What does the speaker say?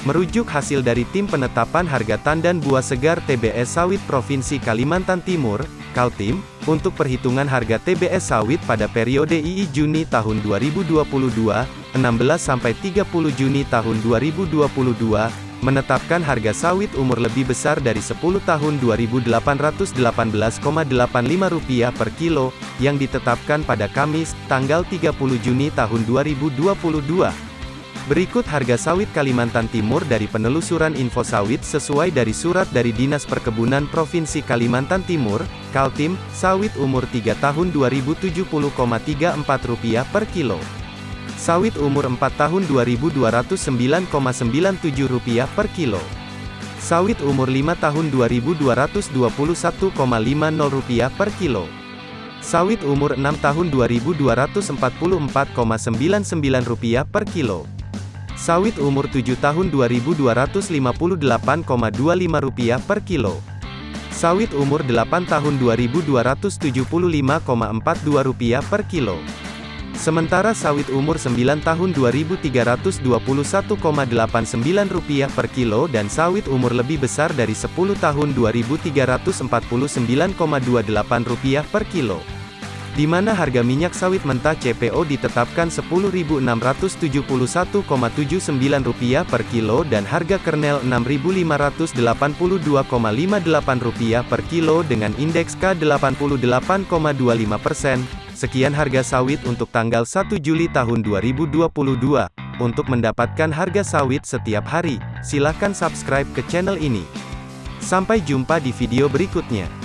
Merujuk hasil dari Tim Penetapan Harga Tandan Buah Segar TBS Sawit Provinsi Kalimantan Timur, Kaltim, untuk perhitungan harga TBS sawit pada periode II Juni tahun 2022, 16 sampai 30 Juni tahun 2022, menetapkan harga sawit umur lebih besar dari 10 tahun Rp2.818,85 per kilo, yang ditetapkan pada Kamis, tanggal 30 Juni tahun 2022. Berikut harga sawit Kalimantan Timur dari penelusuran info sawit sesuai dari surat dari Dinas Perkebunan Provinsi Kalimantan Timur, Kaltim, sawit umur 3 tahun Rp2070,34 per kilo. Sawit umur 4 tahun Rp2.209,97 per kilo. Sawit umur 5 tahun Rp2.221,50 per kilo. Sawit umur 6 tahun Rp2.244,99 per kilo. Sawit umur 7 tahun Rp2.258,25 per kilo. Sawit umur 8 tahun Rp2.275,42 per kilo. Sementara sawit umur 9 tahun Rp2.321,89 per kilo dan sawit umur lebih besar dari 10 tahun Rp2.349,28 per kilo di mana harga minyak sawit mentah CPO ditetapkan Rp10.671,79 per kilo dan harga kernel Rp6.582,58 per kilo dengan indeks K88,25 persen. Sekian harga sawit untuk tanggal 1 Juli tahun 2022. Untuk mendapatkan harga sawit setiap hari, silakan subscribe ke channel ini. Sampai jumpa di video berikutnya.